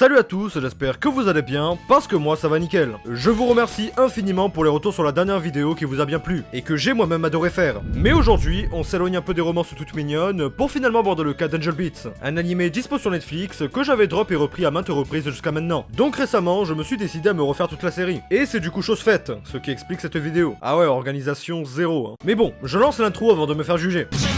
Salut à tous, j'espère que vous allez bien, parce que moi ça va nickel. Je vous remercie infiniment pour les retours sur la dernière vidéo qui vous a bien plu, et que j'ai moi-même adoré faire. Mais aujourd'hui, on s'éloigne un peu des romances toutes mignonnes, pour finalement aborder le cas d'Angel Beats, un animé dispo sur Netflix que j'avais drop et repris à maintes reprises jusqu'à maintenant. Donc récemment, je me suis décidé à me refaire toute la série. Et c'est du coup chose faite, ce qui explique cette vidéo. Ah ouais, organisation zéro. hein. Mais bon, je lance l'intro avant de me faire juger.「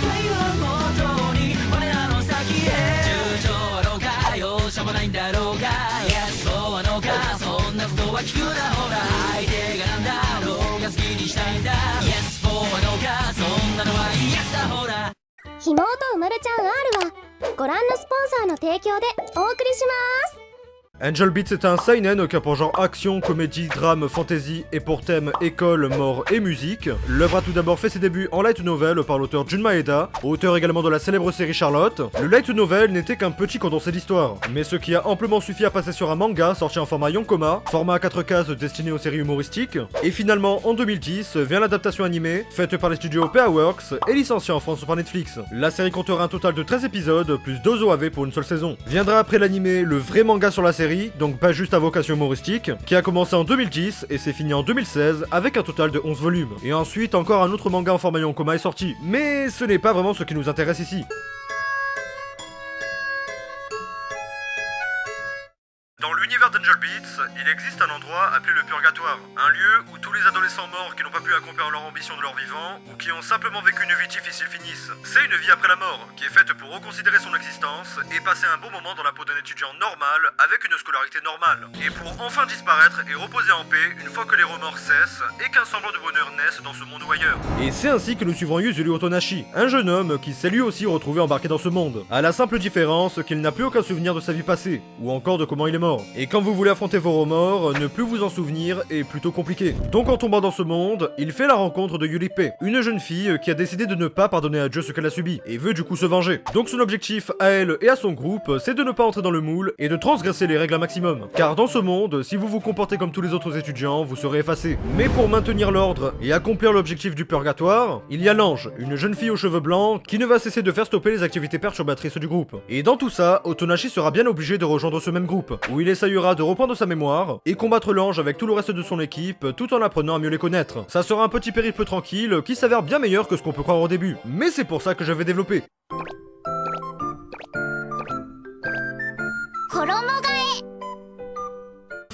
そんなことは聞くなほら」「相手がなんだろうが好きにしたいんだ」「Yes そうはどうかそんなのは Yes だ。ほら」ひもとうまるちゃん R はご覧のスポンサーの提供でお送りします。Angel Beats est un seinen qui a pour genre action, comédie, drame, fantasy et pour thème école, mort et musique. L'œuvre a tout d'abord fait ses débuts en light novel par l'auteur Jun Maeda, auteur également de la célèbre série Charlotte. Le light novel n'était qu'un petit condensé d'histoire, mais ce qui a amplement suffi à passer sur un manga sorti en format Yonkoma, format à 4 cases destiné aux séries humoristiques. Et finalement, en 2010, vient l'adaptation animée, faite par les studios PA-Works et licenciée en France par Netflix. La série comptera un total de 13 épisodes, plus 2 OAV pour une seule saison. Viendra après l'animé le vrai manga sur la série, donc pas juste à vocation humoristique, qui a commencé en 2010 et s'est fini en 2016 avec un total de 11 volumes. Et ensuite encore un autre manga en format Yonkoma est sorti. Mais ce n'est pas vraiment ce qui nous intéresse ici. Il existe un endroit appelé le Purgatoire, un lieu où tous les adolescents morts qui n'ont pas pu accomplir leur ambition de leur vivant, ou qui ont simplement vécu une vie difficile finissent. C'est une vie après la mort, qui est faite pour reconsidérer son existence et passer un bon moment dans la peau d'un étudiant normal avec une scolarité normale. Et pour enfin disparaître et reposer en paix une fois que les remords cessent et qu'un semblant de bonheur naisse dans ce monde ou ailleurs. Et c'est ainsi que nous suivons Yuzuru Otonashi, un jeune homme qui s'est lui aussi retrouvé embarqué dans ce monde, à la simple différence qu'il n'a plus aucun souvenir de sa vie passée, ou encore de comment il est mort. Et quand vous voulez affronter vos remords, ne plus vous en souvenir est plutôt compliqué. Donc en tombant dans ce monde, il fait la rencontre de Yulipe, une jeune fille qui a décidé de ne pas pardonner à Dieu ce qu'elle a subi, et veut du coup se venger. Donc son objectif à elle et à son groupe, c'est de ne pas entrer dans le moule et de transgresser les règles un maximum. Car dans ce monde, si vous vous comportez comme tous les autres étudiants, vous serez effacé. Mais pour maintenir l'ordre et accomplir l'objectif du purgatoire, il y a l'ange, une jeune fille aux cheveux blancs, qui ne va cesser de faire stopper les activités perturbatrices du groupe. Et dans tout ça, Otonashi sera bien obligé de rejoindre ce même groupe, où il essayera de reprendre sa mémoire et combattre l'ange avec tout le reste de son équipe tout en apprenant à mieux les connaître. Ça sera un petit périple tranquille qui s'avère bien meilleur que ce qu'on peut croire au début. Mais c'est pour ça que je vais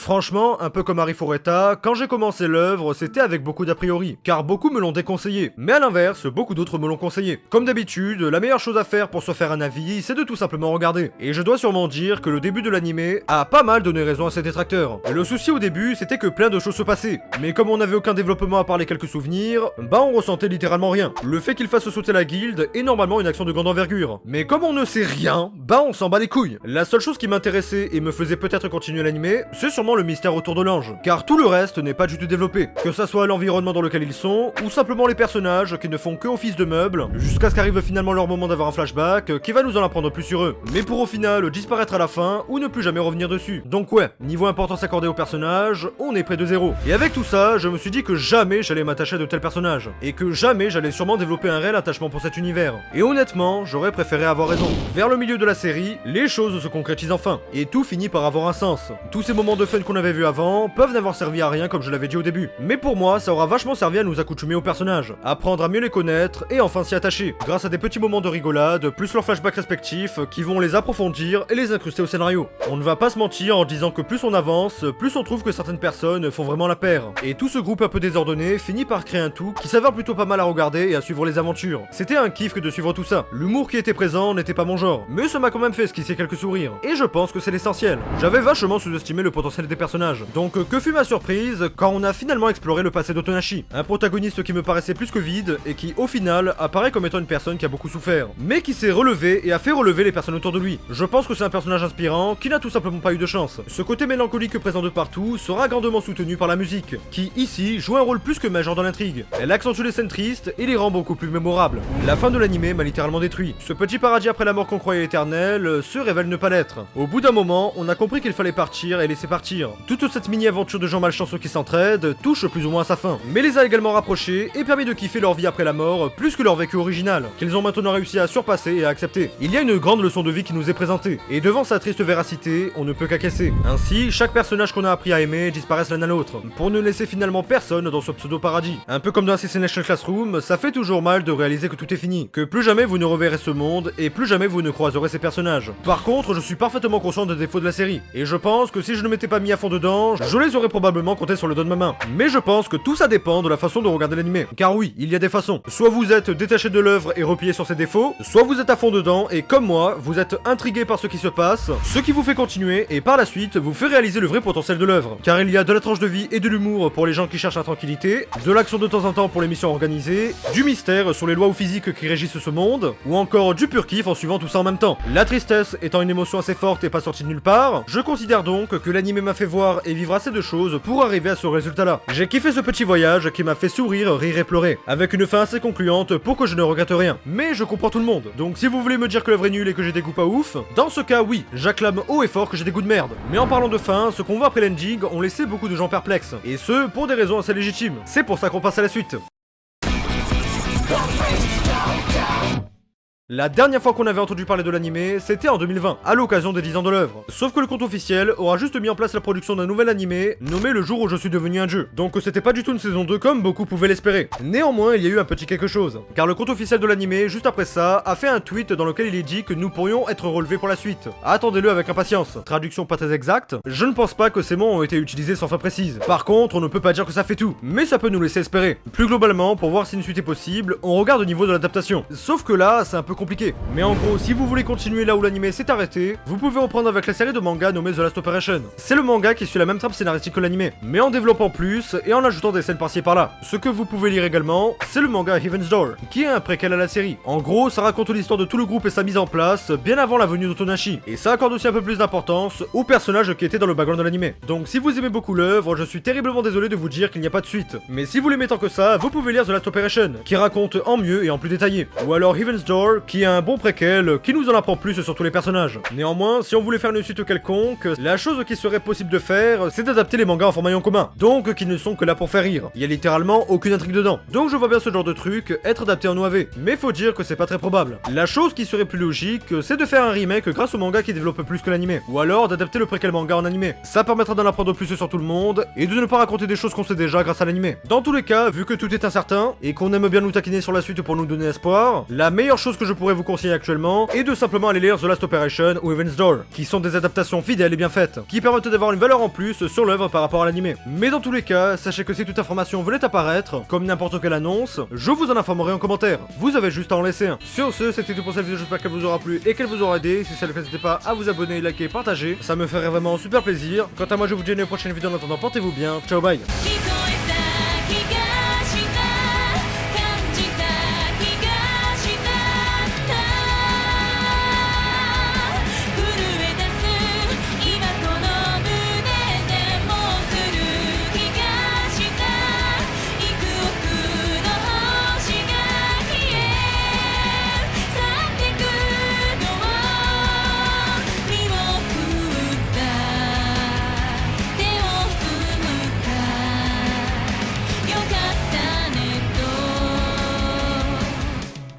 Franchement, un peu comme Harry Fureta, quand j'ai commencé l'œuvre, c'était avec beaucoup d'a priori, car beaucoup me l'ont déconseillé. Mais à l'inverse, beaucoup d'autres me l'ont conseillé. Comme d'habitude, la meilleure chose à faire pour se faire un avis, c'est de tout simplement regarder. Et je dois sûrement dire que le début de l'animé a pas mal donné raison à ses détracteurs. Le souci au début, c'était que plein de choses se passaient. Mais comme on n'avait aucun développement à part les quelques souvenirs, bah on ressentait littéralement rien. Le fait qu'il fasse sauter la guilde est normalement une action de grande envergure. Mais comme on ne sait rien, bah on s'en bat les couilles. La seule chose qui m'intéressait et me faisait peut-être continuer l'animé, c'est sûrement le mystère autour de l'ange. Car tout le reste n'est pas du tout développé. Que ça soit l'environnement dans lequel ils sont, ou simplement les personnages qui ne font que office de meubles, jusqu'à ce qu'arrive finalement leur moment d'avoir un flashback qui va nous en apprendre plus sur eux. Mais pour au final disparaître à la fin, ou ne plus jamais revenir dessus. Donc ouais, niveau importance accordée aux personnages, on est près de zéro. Et avec tout ça, je me suis dit que jamais j'allais m'attacher à de tels personnages. Et que jamais j'allais sûrement développer un réel attachement pour cet univers. Et honnêtement, j'aurais préféré avoir raison. Vers le milieu de la série, les choses se concrétisent enfin. Et tout finit par avoir un sens. Tous ces moments de fun qu'on avait vu avant peuvent n'avoir servi à rien comme je l'avais dit au début. Mais pour moi, ça aura vachement servi à nous accoutumer aux personnages, apprendre à mieux les connaître et enfin s'y attacher, grâce à des petits moments de rigolade, plus leurs flashbacks respectifs qui vont les approfondir et les incruster au scénario. On ne va pas se mentir en disant que plus on avance, plus on trouve que certaines personnes font vraiment la paire. Et tout ce groupe un peu désordonné finit par créer un tout qui s'avère plutôt pas mal à regarder et à suivre les aventures. C'était un kiff que de suivre tout ça. L'humour qui était présent n'était pas mon genre, mais ça m'a quand même fait esquisser quelques sourires. Et je pense que c'est l'essentiel. J'avais vachement sous-estimé le potentiel des Donc euh, que fut ma surprise quand on a finalement exploré le passé d'Otonashi, un protagoniste qui me paraissait plus que vide et qui au final apparaît comme étant une personne qui a beaucoup souffert, mais qui s'est relevé et a fait relever les personnes autour de lui. Je pense que c'est un personnage inspirant qui n'a tout simplement pas eu de chance. Ce côté mélancolique présent de partout sera grandement soutenu par la musique, qui ici joue un rôle plus que majeur dans l'intrigue. Elle accentue les scènes tristes et les rend beaucoup plus mémorables. La fin de l'animé m'a littéralement détruit. Ce petit paradis après la mort qu'on croyait éternelle se révèle ne pas l'être. Au bout d'un moment, on a compris qu'il fallait partir et laisser partir. Toute cette mini-aventure de gens malchanceux qui s'entraident touche plus ou moins à sa fin, mais les a également rapprochés et permis de kiffer leur vie après la mort plus que leur vécu original, qu'ils ont maintenant réussi à surpasser et à accepter. Il y a une grande leçon de vie qui nous est présentée, et devant sa triste véracité, on ne peut qu'acquiescer. Ainsi, chaque personnage qu'on a appris à aimer disparaissent l'un à l'autre, pour ne laisser finalement personne dans ce pseudo-paradis. Un peu comme dans Assassination Classroom, ça fait toujours mal de réaliser que tout est fini, que plus jamais vous ne reverrez ce monde, et plus jamais vous ne croiserez ces personnages. Par contre, je suis parfaitement conscient des défauts de la série, et je pense que si je ne m'étais pas mis à fond dedans, je les aurais probablement comptés sur le dos de ma main. Mais je pense que tout ça dépend de la façon de regarder l'animé. Car oui, il y a des façons. Soit vous êtes détaché de l'œuvre et replié sur ses défauts, soit vous êtes à fond dedans et comme moi, vous êtes intrigué par ce qui se passe, ce qui vous fait continuer et par la suite vous fait réaliser le vrai potentiel de l'œuvre. Car il y a de la tranche de vie et de l'humour pour les gens qui cherchent la tranquillité, de l'action de temps en temps pour les missions organisées, du mystère sur les lois ou physiques qui régissent ce monde, ou encore du pur kiff en suivant tout ça en même temps. La tristesse étant une émotion assez forte et pas sortie de nulle part, je considère donc que l'anime m'a fait voir et vivre assez de choses pour arriver à ce résultat-là. J'ai kiffé ce petit voyage qui m'a fait sourire, rire et pleurer, avec une fin assez concluante pour que je ne regrette rien. Mais je comprends tout le monde, donc si vous voulez me dire que l'œuvre est nulle et que j'ai des goûts pas ouf, dans ce cas oui, j'acclame haut et fort que j'ai des goûts de merde. Mais en parlant de fin, ce qu'on voit après l'ending ont laissé beaucoup de gens perplexes, et ce, pour des raisons assez légitimes. C'est pour ça qu'on passe à la suite. La dernière fois qu'on avait entendu parler de l'animé, c'était en 2020, à l'occasion des 10 ans de l'œuvre. Sauf que le compte officiel aura juste mis en place la production d'un nouvel animé, nommé Le jour où je suis devenu un dieu. Donc c'était pas du tout une saison 2 comme beaucoup pouvaient l'espérer. Néanmoins, il y a eu un petit quelque chose. Car le compte officiel de l'animé, juste après ça, a fait un tweet dans lequel il est dit que nous pourrions être relevés pour la suite. Attendez-le avec impatience. Traduction pas très exacte, je ne pense pas que ces mots ont été utilisés sans fin précise. Par contre, on ne peut pas dire que ça fait tout, mais ça peut nous laisser espérer. Plus globalement, pour voir si une suite est possible, on regarde au niveau de l'adaptation. Sauf que là, c'est un peu compliqué. Mais en gros, si vous voulez continuer là où l'anime s'est arrêté, vous pouvez reprendre avec la série de manga nommée The Last Operation. C'est le manga qui suit la même trame scénaristique que l'anime, mais en développant plus et en ajoutant des scènes par-ci par-là. Ce que vous pouvez lire également, c'est le manga Heaven's Door, qui est un préquel à la série. En gros, ça raconte l'histoire de tout le groupe et sa mise en place, bien avant la venue d'Otonashi. Et ça accorde aussi un peu plus d'importance aux personnages qui étaient dans le background de l'anime. Donc si vous aimez beaucoup l'œuvre, je suis terriblement désolé de vous dire qu'il n'y a pas de suite. Mais si vous l'aimez tant que ça, vous pouvez lire The Last Operation, qui raconte en mieux et en plus détaillé. Ou alors Heaven's Door, qui est un bon préquel, qui nous en apprend plus sur tous les personnages. Néanmoins, si on voulait faire une suite quelconque, la chose qui serait possible de faire, c'est d'adapter les mangas en format en commun. Donc, qui ne sont que là pour faire rire. Il y a littéralement aucune intrigue dedans. Donc je vois bien ce genre de truc être adapté en OAV. Mais faut dire que c'est pas très probable. La chose qui serait plus logique, c'est de faire un remake grâce au manga qui développe plus que l'anime. Ou alors d'adapter le préquel manga en animé. Ça permettra d'en apprendre plus sur tout le monde, et de ne pas raconter des choses qu'on sait déjà grâce à l'anime. Dans tous les cas, vu que tout est incertain, et qu'on aime bien nous taquiner sur la suite pour nous donner espoir, la meilleure chose que je pourrais vous conseiller actuellement, et de simplement aller lire The Last Operation ou Evans Door, qui sont des adaptations fidèles et bien faites, qui permettent d'avoir une valeur en plus sur l'œuvre par rapport à l'animé. Mais dans tous les cas, sachez que si toute information venait apparaître, comme n'importe quelle annonce, je vous en informerai en commentaire. Vous avez juste à en laisser un. Sur ce, c'était tout pour cette vidéo, j'espère qu'elle vous aura plu et qu'elle vous aura aidé. Si c'est le cas, n'hésitez pas à vous abonner, liker, partager, ça me ferait vraiment super plaisir. Quant à moi, je vous dis à une prochaine vidéo en attendant, portez-vous bien, ciao bye